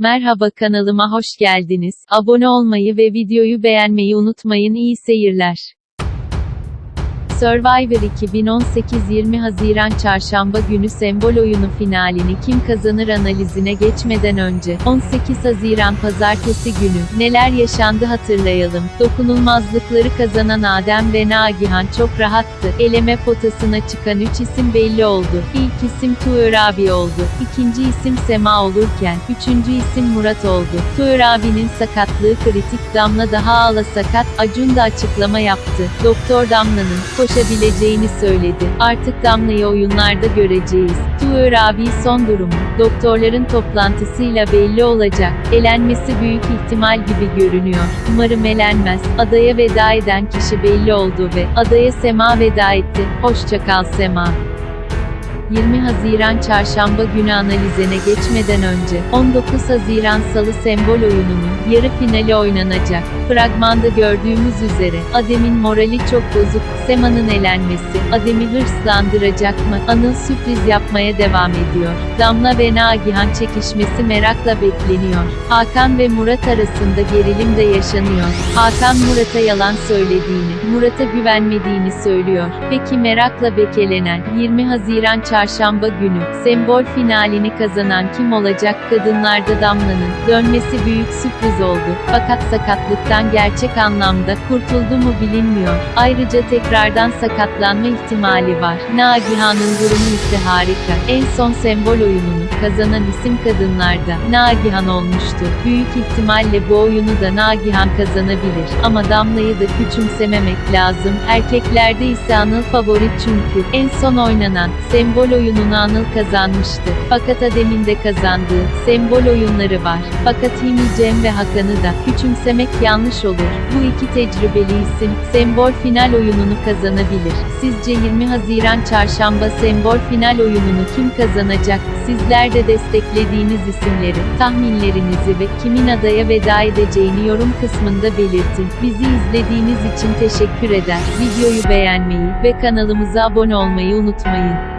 Merhaba kanalıma hoş geldiniz. Abone olmayı ve videoyu beğenmeyi unutmayın. İyi seyirler. Survivor 2018 20 Haziran Çarşamba günü sembol oyunu finalini kim kazanır analizine geçmeden önce 18 Haziran Pazartesi günü neler yaşandı hatırlayalım. Dokunulmazlıkları kazanan Adem ve Nagihan çok rahattı. Eleme potasına çıkan 3 isim belli oldu. İlk isim Tuğör abi oldu. İkinci isim Sema olurken üçüncü isim Murat oldu. Tuğör abinin sakatlığı kritik Damla daha ağla sakat Acun da açıklama yaptı. Doktor Damla'nın koşabileceğini söyledi. Artık Damla'yı oyunlarda göreceğiz. Tuğör abi son durumu, doktorların toplantısıyla belli olacak. Elenmesi büyük ihtimal gibi görünüyor. Umarım elenmez. Adaya veda eden kişi belli oldu ve adaya Sema veda etti. Hoşça kal Sema. 20 Haziran Çarşamba günü analizine geçmeden önce, 19 Haziran Salı sembol oyununun yarı finali oynanacak. Fragmanda gördüğümüz üzere, Adem'in morali çok bozuk, Sema'nın elenmesi, Adem'i hırslandıracak mı? Anıl sürpriz yapmaya devam ediyor. Damla ve Nagihan çekişmesi merakla bekleniyor. Hakan ve Murat arasında gerilim de yaşanıyor. Hakan Murat'a yalan söylediğini, Murat'a güvenmediğini söylüyor. Peki merakla beklenen, 20 Haziran Çarşamba günü, sembol finalini kazanan kim olacak? Kadınlarda Damla'nın dönmesi büyük sürpriz oldu. Fakat sakatlıktan gerçek anlamda kurtuldu mu bilinmiyor. Ayrıca tekrardan sakatlanma ihtimali var. Nagihan'ın durumu ise harika. En son sembol oyununu kazanan isim kadınlarda Nagihan olmuştu. Büyük ihtimalle bu oyunu da Nagihan kazanabilir. Ama Damla'yı da küçümsememek lazım. Erkeklerde ise Anıl favori çünkü en son oynanan sembol oyununu Anıl kazanmıştı. Fakat Adem'in de kazandığı sembol oyunları var. Fakat Himi Cem ve Hakan'ı da küçümsemek yanlış olur. Bu iki tecrübeli isim sembol final oyununu kazanabilir. Sizce 20 Haziran Çarşamba sembol final oyununu kim kazanacak? Sizler de desteklediğiniz isimleri, tahminlerinizi ve kimin adaya veda edeceğini yorum kısmında belirtin. Bizi izlediğiniz için teşekkür eder. Videoyu beğenmeyi ve kanalımıza abone olmayı unutmayın.